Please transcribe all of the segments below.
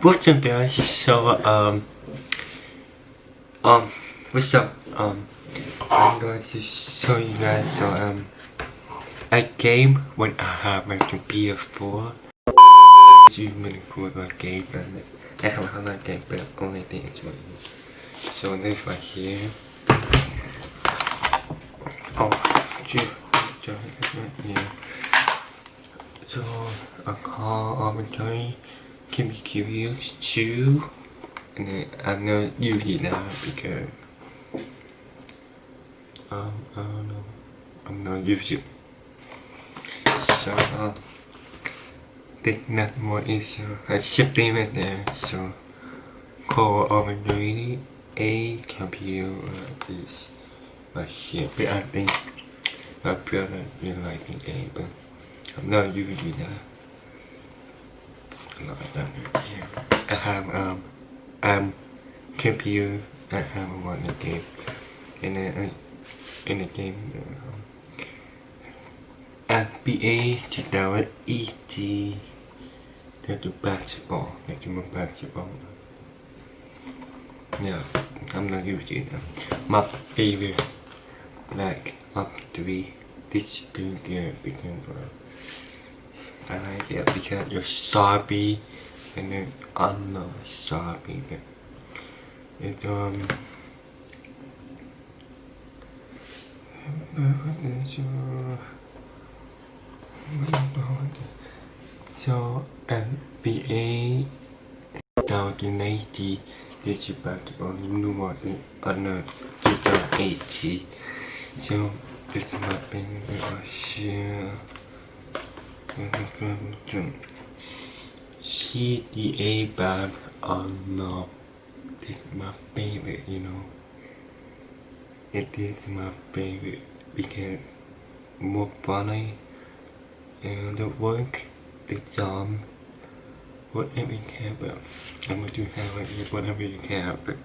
What's up guys? So um um what's up? Um I'm going to show you guys so um a game when I have my PS4 It's really cool about game and I have a lot game but only thing is what So this right here Oh gee, yeah So a car arbitrary be too. And I'm not using that because um, I don't know. I'm not using So uh, there's not more issue. I shipping it there. So call over already a computer is right here. But I think my brother will like the game, but I'm not using that. I have um um computer I have one game and then uh, in the game um, FBA chỉ đào ET theo to basketball theo to basketball. Yeah I'm not using them my favorite like up three this good game because uh, I like because you're sorry and then I'm not but it's um so NBA down to 90 this is back on new one on 2080 so this is my thing share CDA band are not it's my favorite you know. It is my favorite because more funny and the work the job whatever you care about have right here whatever you care about.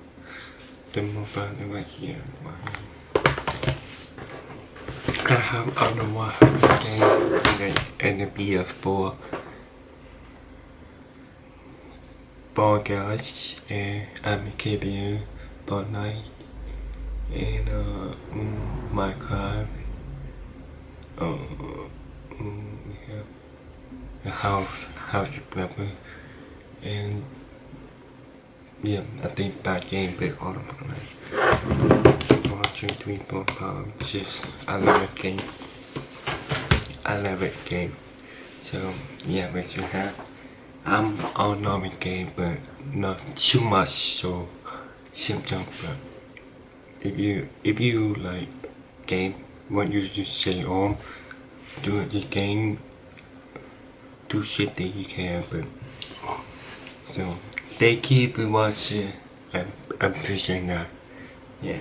The more fun right here I have I don't know what game and the BF4 Fall Guys and I'm KBU Fortnite and uh, um, Minecraft uh, um, yeah, the house house prepper and yeah I think that game played all of them two, three, four, five, six. I love it game. I love it game. So yeah, what you have. I'm all normal game, but not too much. So simple. But if you if you like game, what you just say on, do the game. Do shit that you can, but so they keep watching. I appreciate that. Yeah.